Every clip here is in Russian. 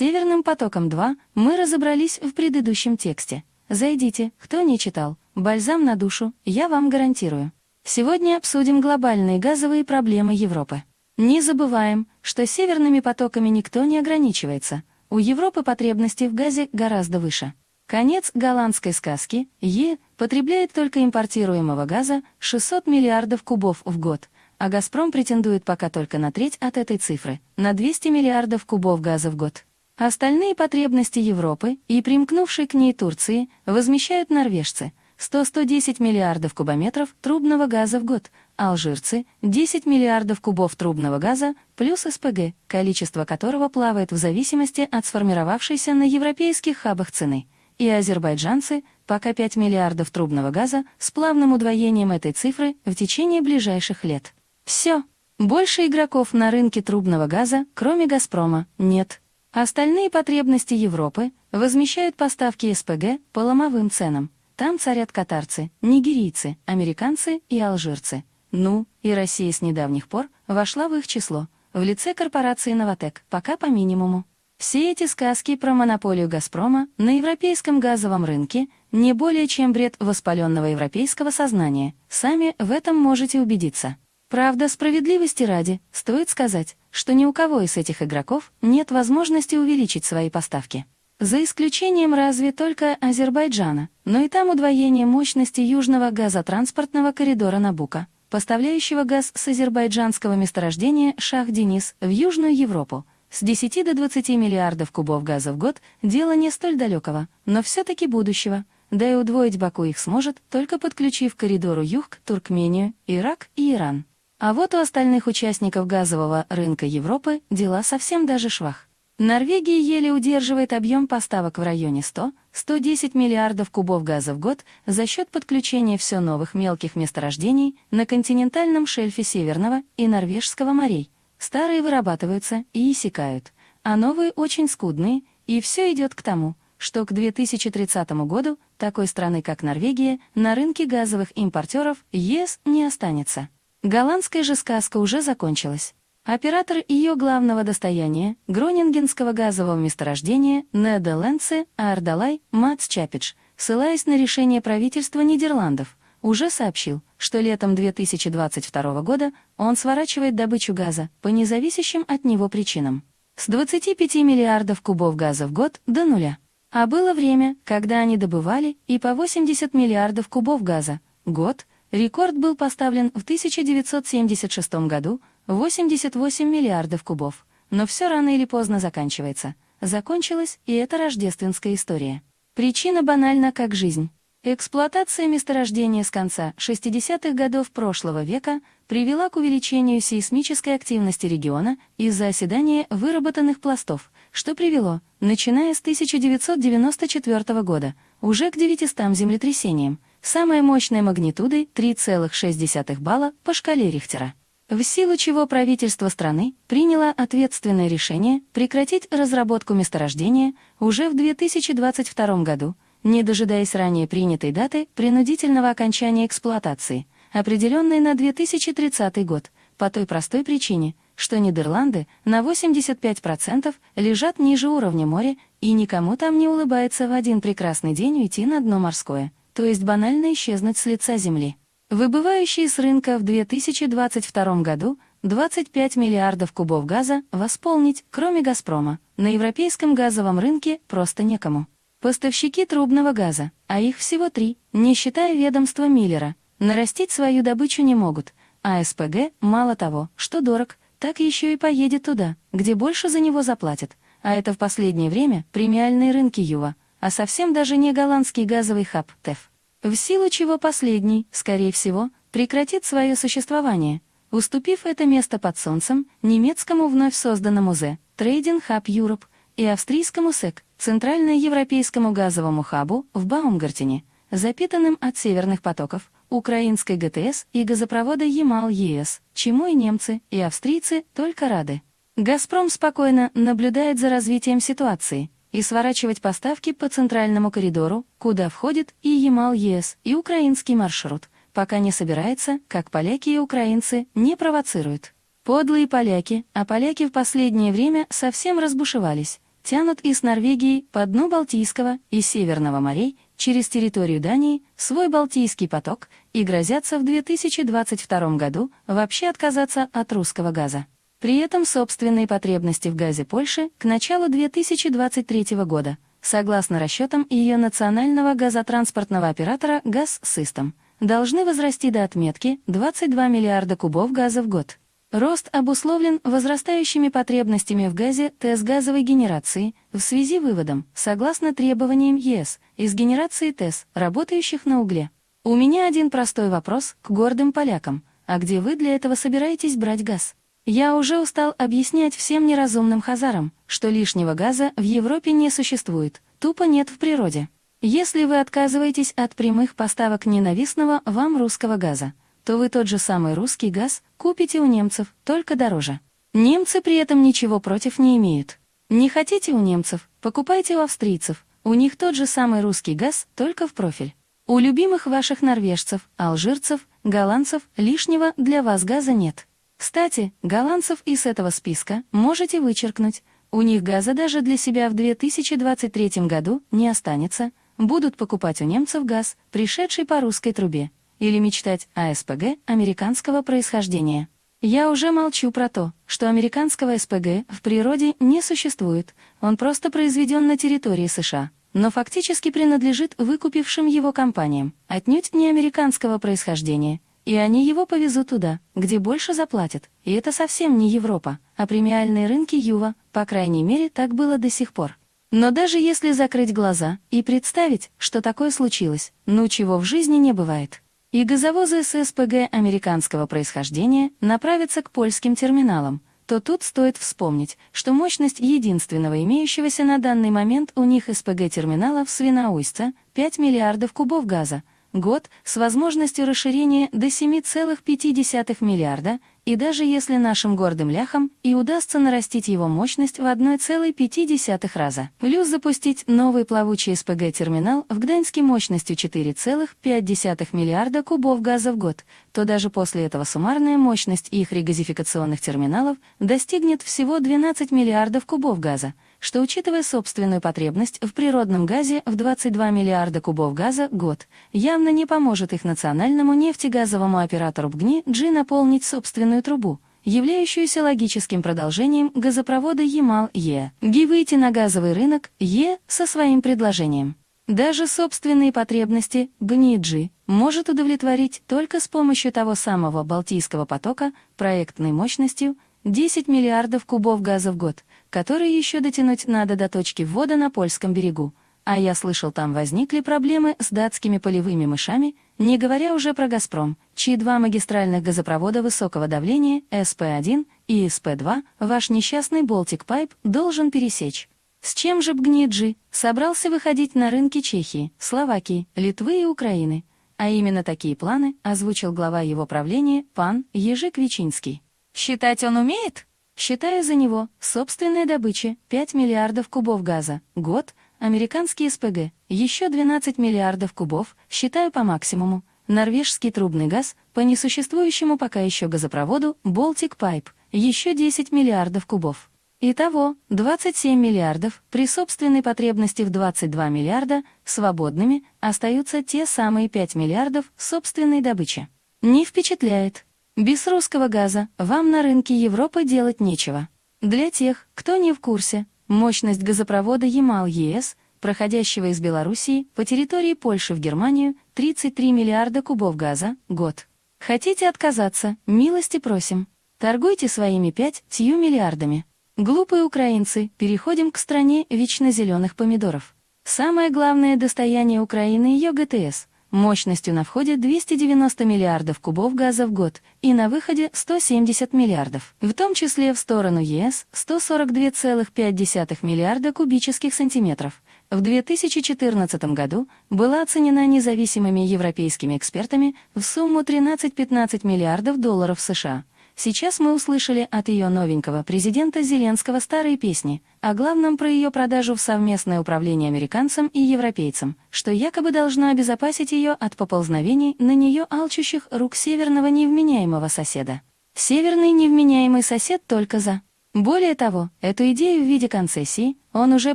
Северным потоком-2 мы разобрались в предыдущем тексте. Зайдите, кто не читал. Бальзам на душу, я вам гарантирую. Сегодня обсудим глобальные газовые проблемы Европы. Не забываем, что северными потоками никто не ограничивается. У Европы потребности в газе гораздо выше. Конец голландской сказки Е потребляет только импортируемого газа 600 миллиардов кубов в год, а «Газпром» претендует пока только на треть от этой цифры, на 200 миллиардов кубов газа в год. Остальные потребности Европы и примкнувшей к ней Турции возмещают норвежцы – 100-110 миллиардов кубометров трубного газа в год, алжирцы – 10 миллиардов кубов трубного газа плюс СПГ, количество которого плавает в зависимости от сформировавшейся на европейских хабах цены – и азербайджанцы пока 5 миллиардов трубного газа с плавным удвоением этой цифры в течение ближайших лет. Все. Больше игроков на рынке трубного газа, кроме «Газпрома», нет. Остальные потребности Европы возмещают поставки СПГ по ломовым ценам. Там царят катарцы, нигерийцы, американцы и алжирцы. Ну, и Россия с недавних пор вошла в их число, в лице корпорации «Новотек», пока по минимуму. Все эти сказки про монополию «Газпрома» на европейском газовом рынке не более чем бред воспаленного европейского сознания. Сами в этом можете убедиться. Правда, справедливости ради, стоит сказать, что ни у кого из этих игроков нет возможности увеличить свои поставки. За исключением разве только Азербайджана, но и там удвоение мощности южного газотранспортного коридора Набука, поставляющего газ с азербайджанского месторождения Шах-Денис в Южную Европу, с 10 до 20 миллиардов кубов газа в год – дело не столь далекого, но все-таки будущего. Да и удвоить Баку их сможет, только подключив коридору Юг, Туркмению, Ирак и Иран. А вот у остальных участников газового рынка Европы дела совсем даже швах. Норвегия еле удерживает объем поставок в районе 100-110 миллиардов кубов газа в год за счет подключения все новых мелких месторождений на континентальном шельфе Северного и Норвежского морей – Старые вырабатываются и иссякают, а новые очень скудные, и все идет к тому, что к 2030 году такой страны, как Норвегия, на рынке газовых импортеров ЕС не останется. Голландская же сказка уже закончилась. Оператор ее главного достояния, Гронингенского газового месторождения Нидерландцы Ардалай Мац Чапидж, ссылаясь на решение правительства Нидерландов, уже сообщил, что летом 2022 года он сворачивает добычу газа по независящим от него причинам. С 25 миллиардов кубов газа в год до нуля. А было время, когда они добывали и по 80 миллиардов кубов газа. Год. Рекорд был поставлен в 1976 году 88 миллиардов кубов. Но все рано или поздно заканчивается. Закончилась и эта рождественская история. Причина банальна как жизнь. Эксплуатация месторождения с конца 60-х годов прошлого века привела к увеличению сейсмической активности региона из-за оседания выработанных пластов, что привело, начиная с 1994 года, уже к 900 землетрясениям, самой мощной магнитудой 3,6 балла по шкале Рихтера. В силу чего правительство страны приняло ответственное решение прекратить разработку месторождения уже в 2022 году, не дожидаясь ранее принятой даты принудительного окончания эксплуатации, определенной на 2030 год, по той простой причине, что Нидерланды на 85% лежат ниже уровня моря и никому там не улыбается в один прекрасный день уйти на дно морское, то есть банально исчезнуть с лица земли. Выбывающие с рынка в 2022 году 25 миллиардов кубов газа восполнить, кроме «Газпрома», на европейском газовом рынке просто некому. Поставщики трубного газа, а их всего три, не считая ведомства Миллера, нарастить свою добычу не могут, а СПГ, мало того, что дорог, так еще и поедет туда, где больше за него заплатят, а это в последнее время премиальные рынки Юва, а совсем даже не голландский газовый хаб ТЭФ. В силу чего последний, скорее всего, прекратит свое существование, уступив это место под солнцем немецкому вновь созданному ЗЭ, Trading Hub Europe, и австрийскому СЭК, Центральноевропейскому газовому хабу в Баумгартене, запитанным от северных потоков, украинской ГТС и газопровода Ямал-ЕС, чему и немцы, и австрийцы только рады. «Газпром» спокойно наблюдает за развитием ситуации и сворачивать поставки по центральному коридору, куда входит и Ямал-ЕС, и украинский маршрут, пока не собирается, как поляки и украинцы, не провоцируют. Подлые поляки, а поляки в последнее время совсем разбушевались, тянут из Норвегии по дну Балтийского и Северного морей через территорию Дании свой Балтийский поток и грозятся в 2022 году вообще отказаться от русского газа. При этом собственные потребности в газе Польши к началу 2023 года, согласно расчетам ее национального газотранспортного оператора «Газсистем», должны возрасти до отметки 22 миллиарда кубов газа в год. Рост обусловлен возрастающими потребностями в газе ТЭС газовой генерации в связи выводом, согласно требованиям ЕС, из генерации ТЭС, работающих на угле. У меня один простой вопрос к гордым полякам. А где вы для этого собираетесь брать газ? Я уже устал объяснять всем неразумным хазарам, что лишнего газа в Европе не существует, тупо нет в природе. Если вы отказываетесь от прямых поставок ненавистного вам русского газа, то вы тот же самый русский газ купите у немцев, только дороже. Немцы при этом ничего против не имеют. Не хотите у немцев, покупайте у австрийцев, у них тот же самый русский газ, только в профиль. У любимых ваших норвежцев, алжирцев, голландцев лишнего для вас газа нет. Кстати, голландцев из этого списка можете вычеркнуть. У них газа даже для себя в 2023 году не останется. Будут покупать у немцев газ, пришедший по русской трубе или мечтать о СПГ американского происхождения. Я уже молчу про то, что американского СПГ в природе не существует, он просто произведен на территории США, но фактически принадлежит выкупившим его компаниям, отнюдь не американского происхождения, и они его повезут туда, где больше заплатят, и это совсем не Европа, а премиальные рынки Юва, по крайней мере, так было до сих пор. Но даже если закрыть глаза и представить, что такое случилось, ну чего в жизни не бывает, и газовозы с СПГ американского происхождения направятся к польским терминалам, то тут стоит вспомнить, что мощность единственного имеющегося на данный момент у них СПГ-терминала в Свиноуйсце — 5 миллиардов кубов газа, год с возможностью расширения до 7,5 миллиарда, и даже если нашим гордым ляхам и удастся нарастить его мощность в 1,5 раза, плюс запустить новый плавучий СПГ-терминал в Гданьске мощностью 4,5 миллиарда кубов газа в год, то даже после этого суммарная мощность их регазификационных терминалов достигнет всего 12 миллиардов кубов газа, что, учитывая собственную потребность в природном газе в 22 миллиарда кубов газа год, явно не поможет их национальному нефтегазовому оператору БГНИ G наполнить собственную трубу, являющуюся логическим продолжением газопровода Ямал-Е, ГИ выйти на газовый рынок Е со своим предложением. Даже собственные потребности БНИ-G может удовлетворить только с помощью того самого Балтийского потока проектной мощностью 10 миллиардов кубов газа в год, которые еще дотянуть надо до точки ввода на польском берегу. А я слышал, там возникли проблемы с датскими полевыми мышами, не говоря уже про «Газпром», чьи два магистральных газопровода высокого давления, СП-1 и СП-2, ваш несчастный Pipe должен пересечь. С чем же Бгниджи собрался выходить на рынки Чехии, Словакии, Литвы и Украины? А именно такие планы озвучил глава его правления, пан Ежик Вичинский. Считать он умеет? Считаю за него собственная добыча 5 миллиардов кубов газа, год, американский СПГ, еще 12 миллиардов кубов, считаю по максимуму, норвежский трубный газ, по несуществующему пока еще газопроводу Baltic Pipe, еще 10 миллиардов кубов. Итого 27 миллиардов, при собственной потребности в 22 миллиарда, свободными остаются те самые 5 миллиардов собственной добычи. Не впечатляет. Без русского газа вам на рынке Европы делать нечего. Для тех, кто не в курсе, мощность газопровода Ямал-ЕС, проходящего из Белоруссии по территории Польши в Германию, 33 миллиарда кубов газа, год. Хотите отказаться, милости просим. Торгуйте своими 5 тью миллиардами. Глупые украинцы, переходим к стране вечно зеленых помидоров. Самое главное достояние Украины — ее ГТС — мощностью на входе 290 миллиардов кубов газа в год и на выходе 170 миллиардов, в том числе в сторону ЕС 142,5 миллиарда кубических сантиметров. В 2014 году была оценена независимыми европейскими экспертами в сумму 13-15 миллиардов долларов США. Сейчас мы услышали от ее новенького президента Зеленского старые песни, о главном про ее продажу в совместное управление американцам и европейцам, что якобы должно обезопасить ее от поползновений на нее алчущих рук северного невменяемого соседа. Северный невменяемый сосед только за. Более того, эту идею в виде концессии он уже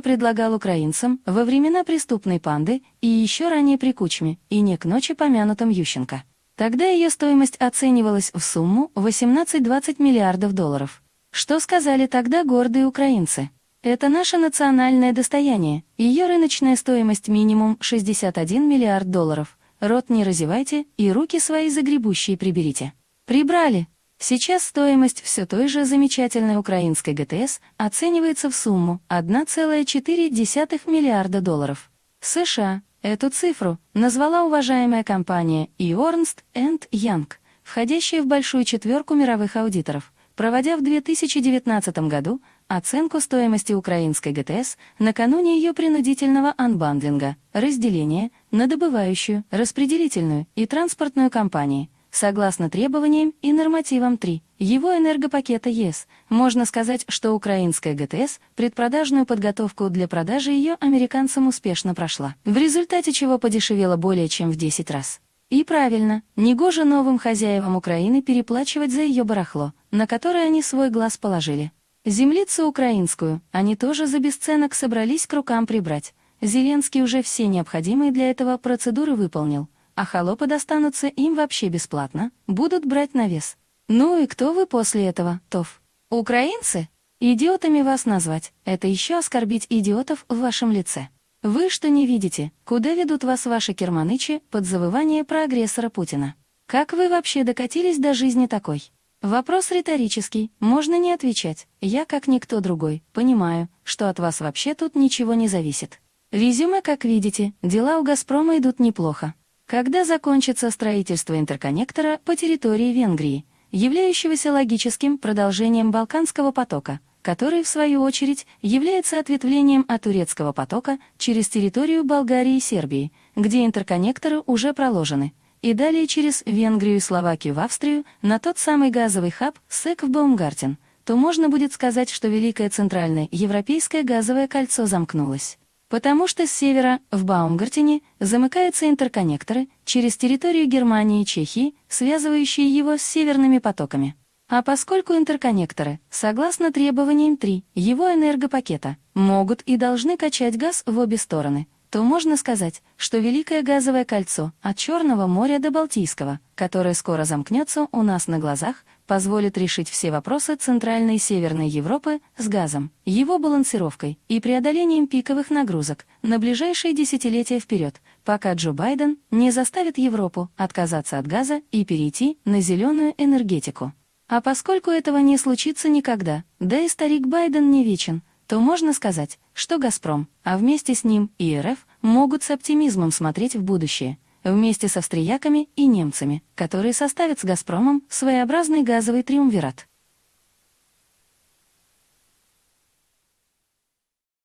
предлагал украинцам во времена преступной панды и еще ранее при Кучме и не к ночи помянутом Ющенко. Тогда ее стоимость оценивалась в сумму 18-20 миллиардов долларов. Что сказали тогда гордые украинцы? Это наше национальное достояние, ее рыночная стоимость минимум 61 миллиард долларов. Рот не разевайте и руки свои загребущие приберите. Прибрали. Сейчас стоимость все той же замечательной украинской ГТС оценивается в сумму 1,4 миллиарда долларов. США эту цифру назвала уважаемая компания Ernst Young, входящая в большую четверку мировых аудиторов, проводя в 2019 году оценку стоимости украинской ГТС накануне ее принудительного анбандлинга, разделения на добывающую, распределительную и транспортную компании – Согласно требованиям и нормативам 3 его энергопакета ЕС, можно сказать, что украинская ГТС предпродажную подготовку для продажи ее американцам успешно прошла, в результате чего подешевела более чем в 10 раз. И правильно, негоже новым хозяевам Украины переплачивать за ее барахло, на которое они свой глаз положили. Землицу украинскую они тоже за бесценок собрались к рукам прибрать. Зеленский уже все необходимые для этого процедуры выполнил, а холопы достанутся им вообще бесплатно, будут брать на вес. Ну и кто вы после этого, Тов? Украинцы? Идиотами вас назвать — это еще оскорбить идиотов в вашем лице. Вы что не видите, куда ведут вас ваши керманычи под завывание про агрессора Путина? Как вы вообще докатились до жизни такой? Вопрос риторический, можно не отвечать. Я, как никто другой, понимаю, что от вас вообще тут ничего не зависит. Резюме, как видите, дела у «Газпрома» идут неплохо. Когда закончится строительство интерконнектора по территории Венгрии, являющегося логическим продолжением Балканского потока, который, в свою очередь, является ответвлением от турецкого потока через территорию Болгарии и Сербии, где интерконнекторы уже проложены, и далее через Венгрию и Словакию в Австрию на тот самый газовый хаб СЭК в Баумгартен, то можно будет сказать, что Великое Центральное Европейское газовое кольцо замкнулось. Потому что с севера, в Баумгартене, замыкаются интерконнекторы через территорию Германии и Чехии, связывающие его с северными потоками. А поскольку интерконнекторы, согласно требованиям 3 его энергопакета, могут и должны качать газ в обе стороны, то можно сказать, что Великое газовое кольцо от Черного моря до Балтийского, которое скоро замкнется у нас на глазах, позволит решить все вопросы Центральной и Северной Европы с газом, его балансировкой и преодолением пиковых нагрузок на ближайшие десятилетия вперед, пока Джо Байден не заставит Европу отказаться от газа и перейти на зеленую энергетику. А поскольку этого не случится никогда, да и старик Байден не вечен, то можно сказать, что «Газпром», а вместе с ним и РФ могут с оптимизмом смотреть в будущее – вместе с австрияками и немцами, которые составят с «Газпромом» своеобразный газовый триумвират.